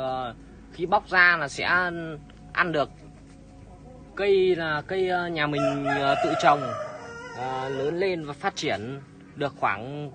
Ờ, khi bóc ra là sẽ ăn được cây là cây ờ, nhà mình ờ, tự trồng lớn lên và phát triển được khoảng